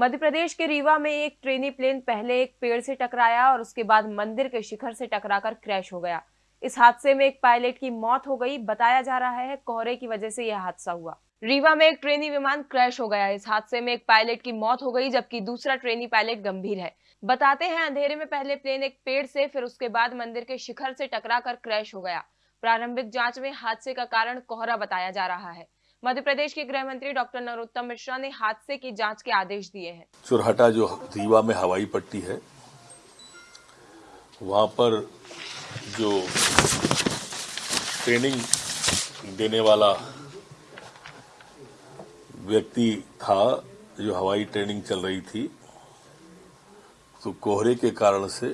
मध्य प्रदेश के रीवा में एक ट्रेनी प्लेन पहले एक पेड़ से टकराया और उसके बाद मंदिर के शिखर से टकराकर क्रैश हो गया। इस हादसे में एक पायलट की मौत हो गई, बताया जा रहा है कोहरे की वजह से यह हादसा हुआ। रीवा में एक ट्रेनी विमान क्रैश हो गया। इस हादसे में एक पायलट की मौत हो गई, जबकि दूसरा ट्रेनी पायलट गंभीर है। बताते हैं, अंधेरे में पहले प्लेन एक पेड़ से, फिर उसके बाद मंदिर के शिखर से टकरा कर क्रैश हो गया। प्रारंभिक जाँच में हादसे का कारण कोहरा बताया जा रहा है। मध्य प्रदेश के गृह मंत्री डॉक्टर नरोत्तम मिश्रा ने हादसे की जाँच के आदेश दिए हैं। चुरहटा जो रीवा में हवाई पट्टी है, वहाँ पर जो ट्रेनिंग देने वाला व्यक्ति था, जो हवाई ट्रेनिंग चल रही थी तो कोहरे के कारण से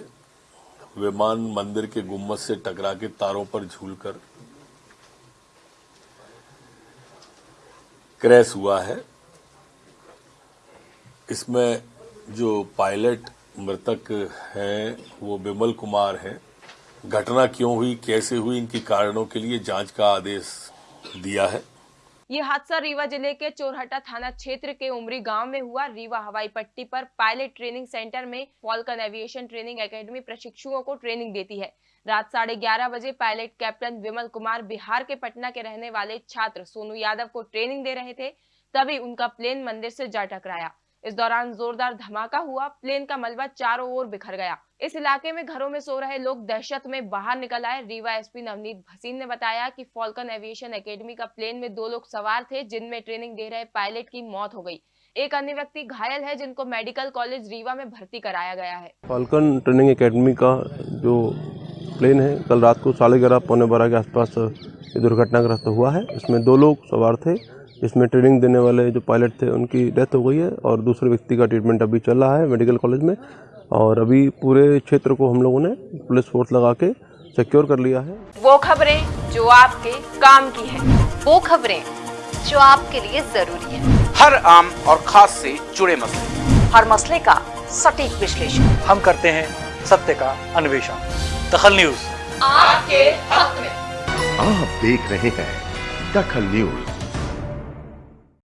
विमान मंदिर के गुम्मत से टकरा के तारों पर झूलकर क्रैश हुआ है। इसमें जो पायलट मृतक हैं, वो बिमल कुमार हैं। घटना क्यों हुई, कैसे हुई, इनके कारणों के लिए जाँच का आदेश दिया है। ये हादसा रीवा ज़िले के चोरहटा थाना क्षेत्र के उमरी गाँव में हुआ। रीवा हवाई पट्टी पर पायलट ट्रेनिंग सेंटर में फॉल्कन एविएशन ट्रेनिंग एकेडमी प्रशिक्षुओं को ट्रेनिंग देती है। रात साढ़े ग्यारह बजे पायलट कैप्टन विमल कुमार बिहार के पटना के रहने वाले छात्र सोनू यादव को ट्रेनिंग दे रहे थे। तभी उनका प्लेन मंदिर से जा टकराया। इस दौरान जोरदार धमाका हुआ, प्लेन का मलबा चारों ओर बिखर गया। इस इलाके में घरों में सो रहे लोग दहशत में बाहर निकल आए। रीवा एसपी नवनीत भसीन ने बताया कि फॉल्कन एविएशन एकेडमी का प्लेन में दो लोग सवार थे, जिनमें ट्रेनिंग दे रहे पायलट की मौत हो गई। एक अन्य व्यक्ति घायल है, जिनको मेडिकल कॉलेज रीवा में भर्ती कराया गया है। फॉल्कन ट्रेनिंग एकेडमी का जो प्लेन है, कल रात को साढ़े ग्यारह, पौने बारह के आसपास दुर्घटनाग्रस्त हुआ है। इसमें दो लोग सवार थे इसमें ट्रेनिंग देने वाले जो पायलट थे उनकी डेथ हो गई है और दूसरे व्यक्ति का ट्रीटमेंट अभी चल रहा है मेडिकल कॉलेज में। और अभी पूरे क्षेत्र को हम लोगों ने पुलिस फोर्स लगा के सिक्योर कर लिया है। वो खबरें जो आपके काम की है वो खबरें जो आपके लिए ज़रूरी है। हर आम और खास से जुड़े मसले। हर मसले का सटीक विश्लेषण। हम करते हैं सत्य का अन्वेषण। दखल न्यूज़। आपके हक में। आप देख रहे हैं दखल न्यूज़।